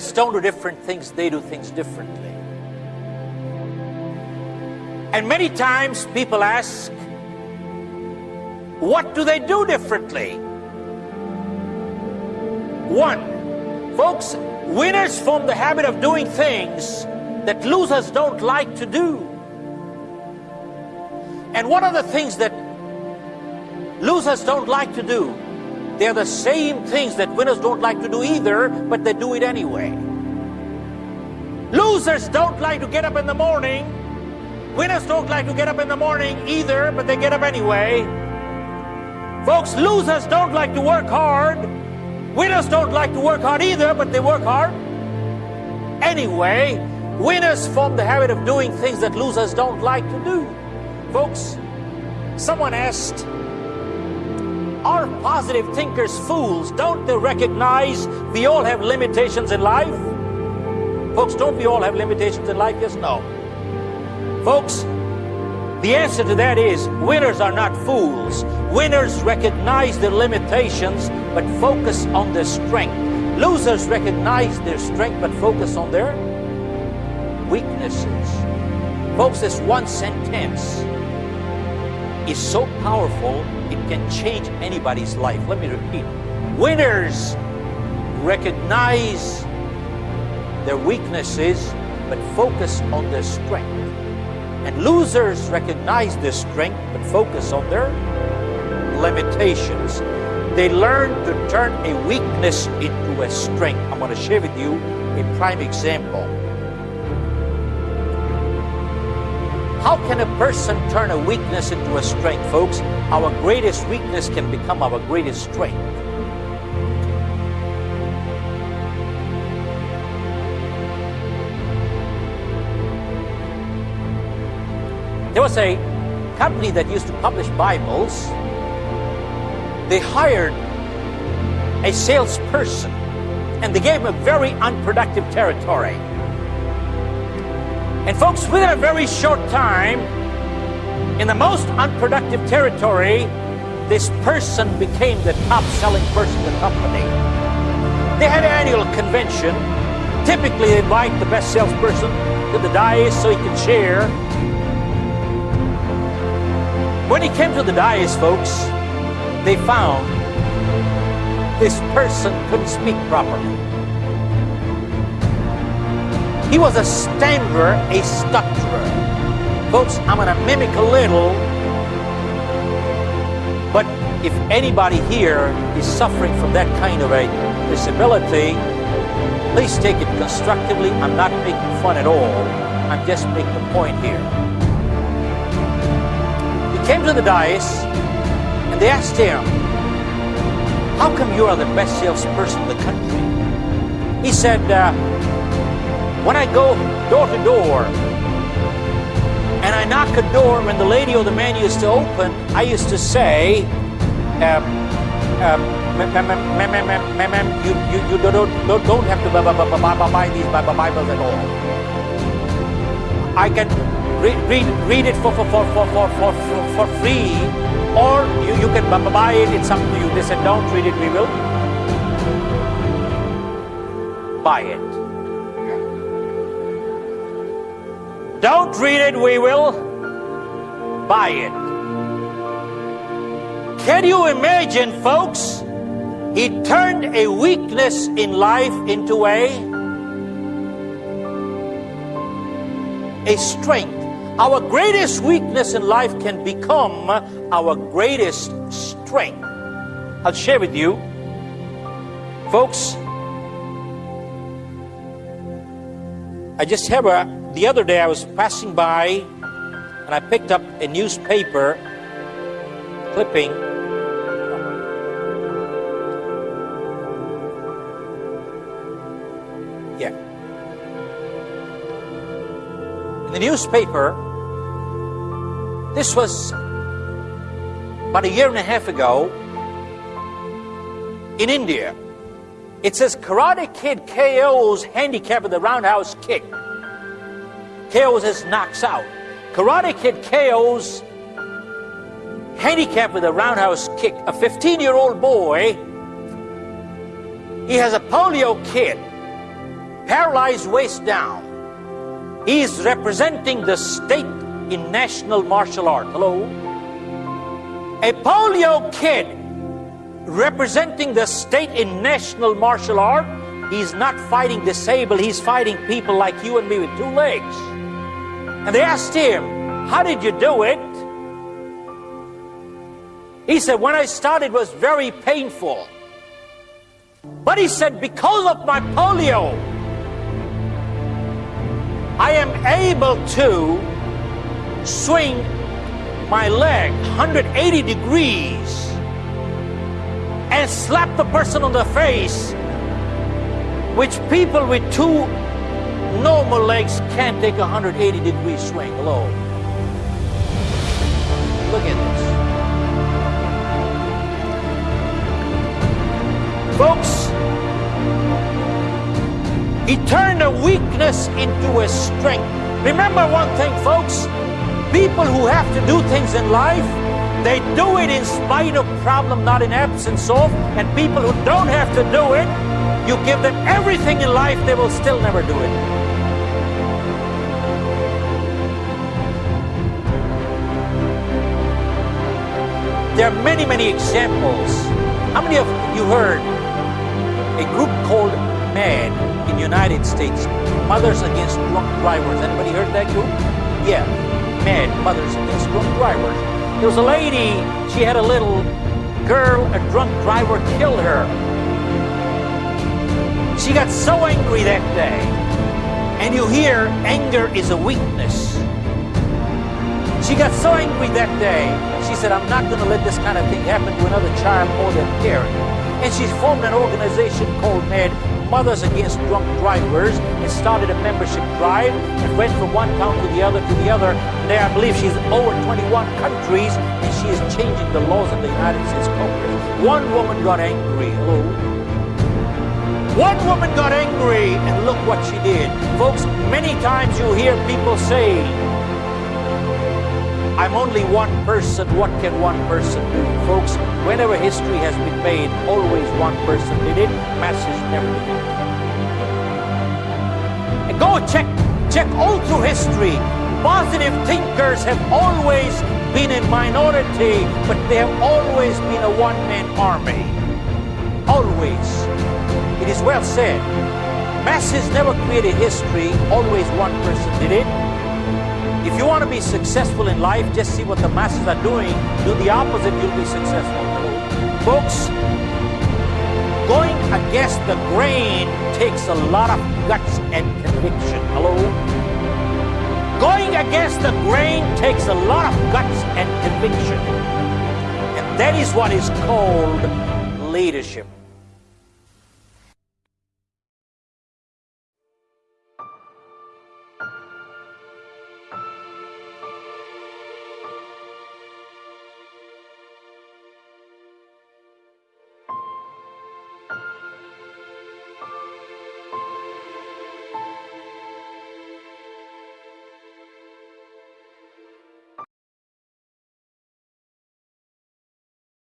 Winners don't do different things, they do things differently. And many times people ask, what do they do differently? One, folks, winners form the habit of doing things that losers don't like to do. And what are the things that losers don't like to do? They're the same things that winners don't like to do either, but they do it anyway. Losers don't like to get up in the morning. Winners don't like to get up in the morning either, but they get up anyway. Folks, losers don't like to work hard. Winners don't like to work hard either, but they work hard. Anyway, winners form the habit of doing things that losers don't like to do. Folks, someone asked, Are positive thinkers fools? Don't they recognize we all have limitations in life? Folks, don't we all have limitations in life? Yes, no. Folks, the answer to that is winners are not fools. Winners recognize their limitations but focus on their strength. Losers recognize their strength but focus on their weaknesses. Folks, this one sentence is so powerful it can change anybody's life. Let me repeat. Winners recognize their weaknesses but focus on their strength. And losers recognize their strength but focus on their limitations. They learn to turn a weakness into a strength. I'm going to share with you a prime example. How can a person turn a weakness into a strength, folks? Our greatest weakness can become our greatest strength. There was a company that used to publish Bibles. They hired a salesperson and they gave him a very unproductive territory. And folks, within a very short time, in the most unproductive territory, this person became the top selling person in the company. They had an annual convention. Typically, they invite the best salesperson to the dais so he can share when he came to the dais, folks, they found this person couldn't speak properly. He was a stammerer, a stutterer. Folks, I'm going to mimic a little, but if anybody here is suffering from that kind of a disability, please take it constructively. I'm not making fun at all. I'm just making a point here He came to the dais and they asked him, How come you are the best salesperson in the country? He said, uh, When I go door to door and I knock a door when the lady or the man used to open, I used to say, um, um, you, you, you don't, don't, don't have to buy these Bibles at all. I can read, read, read it for, for, for, for, for, for, for free or you, you can buy it, it's up to you. They said, don't read it, we will buy it. Don't read it, we will buy it. Can you imagine, folks? He turned a weakness in life into a, a strength. Our greatest weakness in life can become our greatest strength. I'll share with you, folks. I just have a, the other day I was passing by and I picked up a newspaper clipping. Yeah. In the newspaper, this was about a year and a half ago in India. It says Karate Kid KO's handicap with the roundhouse kick. KO's his knocks out. Karate Kid KO's handicap with a roundhouse kick. A 15 year old boy, he has a polio kid. paralyzed waist down. He is representing the state in national martial art. Hello? A polio kid representing the state in national martial art. He's not fighting disabled, he's fighting people like you and me with two legs. And they asked him, How did you do it? He said, When I started, was very painful. But he said, Because of my polio, I am able to swing my leg 180 degrees and slap the person on the face, which people with two normal legs can't take a 180 degree swing alone. Look at this. Folks, he turned a weakness into a strength. Remember one thing, folks people who have to do things in life, they do it in spite of problem, not in absence of. And people who don't have to do it, you give them everything in life, they will still never do it. There are many, many examples. How many of you heard a group called MADD in United States, Mothers Against Drunk Drivers. Anybody heard that group? Yeah, MADD, Mothers Against Drunk Drivers. There was a lady, she had a little girl, a drunk driver killed her. She got so angry that day. And you hear anger is a weakness. She got so angry that day, she said, I'm not going to let this kind of thing happen to another child or their parent. And she formed an organization called MADD, Mothers Against Drunk Drivers and started a membership drive and went from one town to the other to the other. There, I believe she's over 21 countries and she is changing the laws of the United States Congress. One woman got angry. Hello? One woman got angry and look what she did. Folks, many times you hear people say, I'm only one person. What can one person do? Folks, whenever history has been made, always one person did it. Masses never did it. And go check, check all through history. Positive thinkers have always been in minority, but they have always been a one-man army. Always. It is well said. Masses never created history. Always one person did it. If you want to be successful in life, just see what the masses are doing. Do the opposite, you'll be successful. Folks, going against the grain takes a lot of guts and conviction. Hello? Going against the grain takes a lot of guts and conviction. And that is what is called leadership.